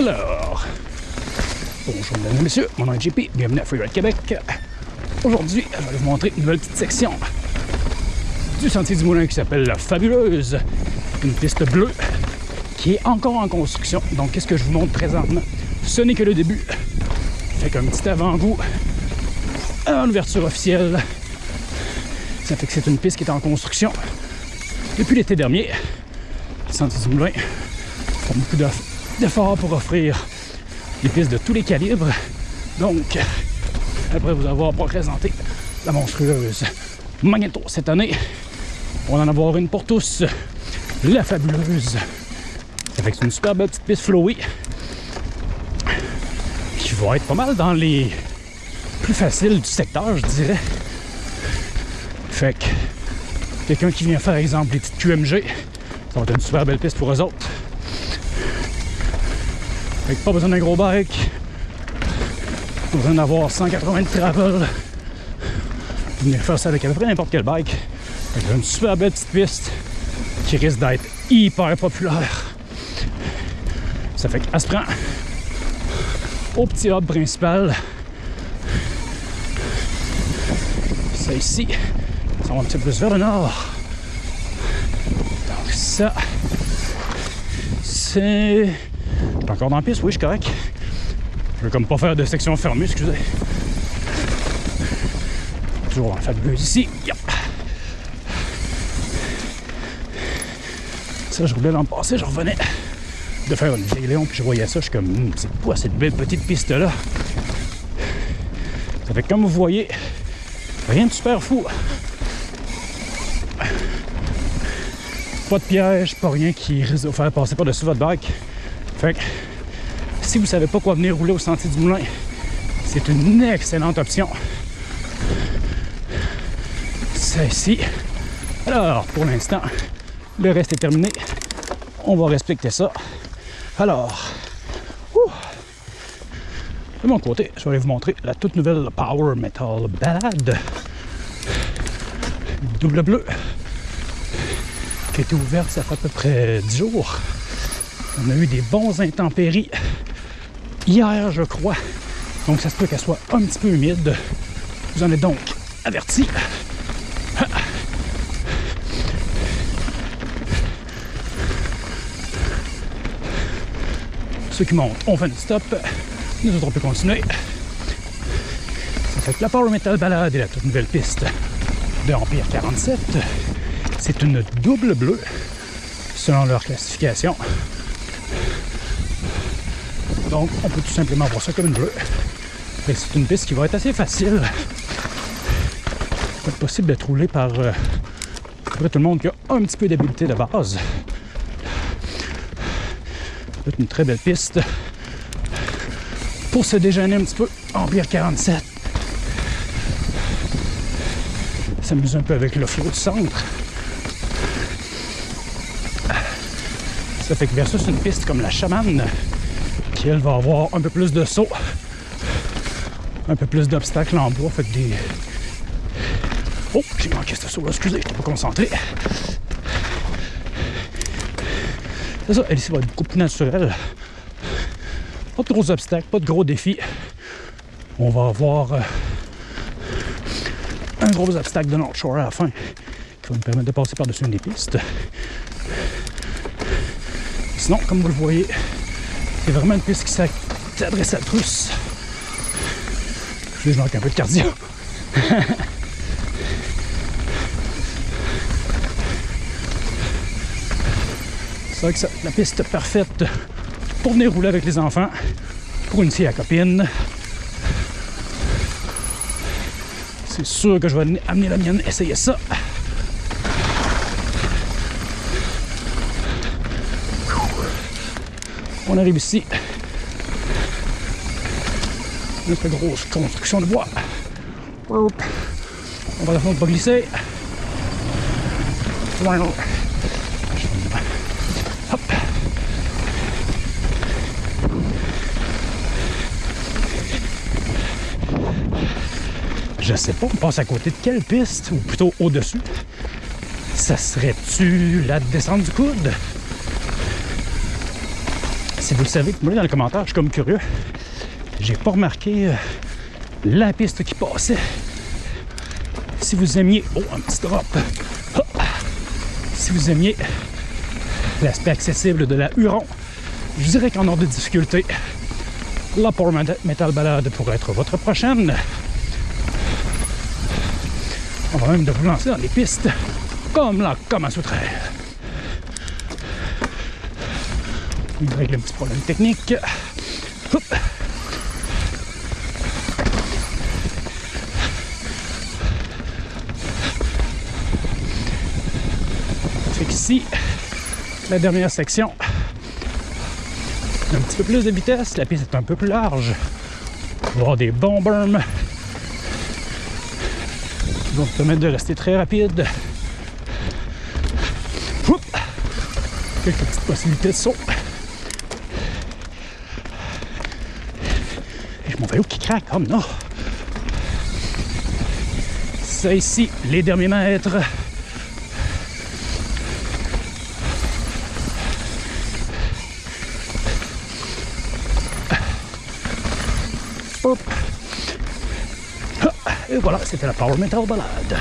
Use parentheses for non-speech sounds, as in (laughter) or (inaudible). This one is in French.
Alors, bonjour mesdames et messieurs, mon nom est JP, bienvenue à Freeride Québec. Aujourd'hui, je vais vous montrer une nouvelle petite section du Sentier du Moulin qui s'appelle La Fabuleuse. Une piste bleue qui est encore en construction. Donc, qu'est-ce que je vous montre présentement? Ce n'est que le début. Fait qu'un petit avant-goût à l'ouverture officielle. Ça fait que c'est une piste qui est en construction depuis l'été dernier. Sentier du Moulin beaucoup d'efforts pour offrir des pistes de tous les calibres. Donc, après vous avoir présenté la monstrueuse Magneto cette année, on va en avoir une pour tous, la fabuleuse. C'est une super belle petite piste flowy qui va être pas mal dans les plus faciles du secteur, je dirais. Fait que quelqu'un qui vient faire, exemple, les petites QMG, ça va être une super belle piste pour eux autres. Que pas besoin d'un gros bike, pas besoin d'avoir 180 de travel. Venir faire ça avec à peu près n'importe quel bike. Fait une super belle petite piste qui risque d'être hyper populaire. Ça fait qu'elle se prend au petit hub principal. Ça ici, ça va un petit peu plus vers le nord. Donc ça, c'est... Encore dans la piste, oui, je suis correct. Je veux comme pas faire de section fermée, excusez. Toujours en fabuleuse ici. Ça, je roulais l'an passé, je revenais de faire une vieille Léon, puis je voyais ça, je suis comme, hmm, c'est quoi cette belle petite piste-là? Ça fait comme vous voyez, rien de super fou. Pas de piège, pas rien qui risque de vous faire passer par-dessus votre bac. Si vous savez pas quoi venir rouler au Sentier du Moulin, c'est une excellente option. C'est ici. Alors, pour l'instant, le reste est terminé. On va respecter ça. Alors, de mon côté, je vais vous montrer la toute nouvelle Power Metal Ballade double bleu qui a été ouverte ça fait à peu près 10 jours. On a eu des bons intempéries hier, je crois. Donc, ça se peut qu'elle soit un petit peu humide. Vous en êtes donc averti. Ceux qui montent, on fait une stop. Nous autres, on peut continuer. Ça fait la Power Metal Balade et la toute nouvelle piste de Empire 47. C'est une double bleue selon leur classification. Donc, on peut tout simplement voir ça comme une bleue. C'est une piste qui va être assez facile. C'est possible d'être roulé par euh, tout le monde qui a un petit peu d'habileté de base. C'est une très belle piste pour se déjeuner un petit peu. Empire 47. S'amuser un peu avec le flot du centre. Ça fait que versus une piste comme la chamane, qui elle va avoir un peu plus de saut, un peu plus d'obstacles en bois, fait que des. Oh, j'ai manqué ce saut là, excusez, je suis pas concentré. C'est ça, elle ici va être beaucoup plus naturelle. Pas de gros obstacles, pas de gros défis. On va avoir euh, un gros obstacle de North Shore à la fin qui va nous permettre de passer par-dessus une des pistes. Sinon, comme vous le voyez, c'est vraiment une piste qui s'adresse à tous. Je manque un peu de cardio. (laughs) c'est vrai que c'est la piste parfaite pour venir rouler avec les enfants, pour une à copine. C'est sûr que je vais amener la mienne essayer ça. On arrive ici. Notre grosse construction de bois. On va la faire pas glisser. Hop. Je sais pas, on passe à côté de quelle piste, ou plutôt au-dessus. Ça serait-tu la descente du coude? Si vous le savez, moi dans les commentaires, je suis comme curieux. J'ai pas remarqué euh, la piste qui passait. Si vous aimiez. Oh, un petit drop. Ah! Si vous aimiez l'aspect accessible de la Huron, je dirais qu'en ordre de difficulté, la Power Metal Ballade pourrait être votre prochaine. On va même de vous lancer dans les pistes comme la comme à Il règle un petit problème technique. Hop. Fait qu'ici, la dernière section, un petit peu plus de vitesse, la piste est un peu plus large. On va avoir des bons berms qui vont vous permettre de rester très rapide. Quelques petites possibilités de saut. Vais où qui craque? Oh non! Ça ici, les derniers mètres. Hop. Ah, Et voilà, c'était la Power Metal Ballade.